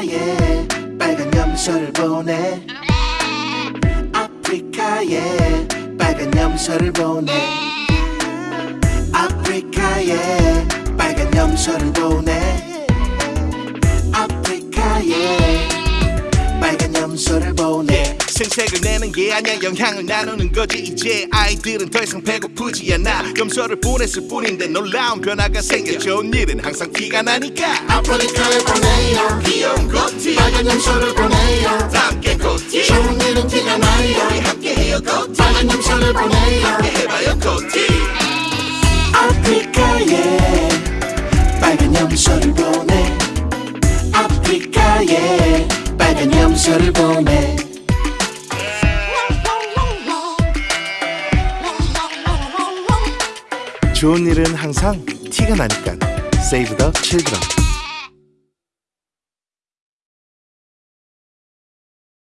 아프리카에 빨간 염소를 보내. 아프리카에 빨간 염소를 보내. 아프리카에 빨간 염소를 보내. 아프리카에 빨간 염소를 보내. 생색을 내는 게 아니야. 영향을 나누는 거지. 이제 아이들은 더 이상 배고프지 않아. 염소를 보냈을 뿐인데 놀라운 변화가 생겨 좋은 일은 항상 티가 나니까. 아프리카에 보내요 염소를 보내요. 함께 고티 좋은 일은 티가 나요. 우리 함께해요 고티 빨간 염소를 보내요. 해봐요 고티 아프리카에 빨간 염소를 보내. 아프리카에 빨간 염소를 보내. 좋은 일은 항상 티가 나니까. Save the children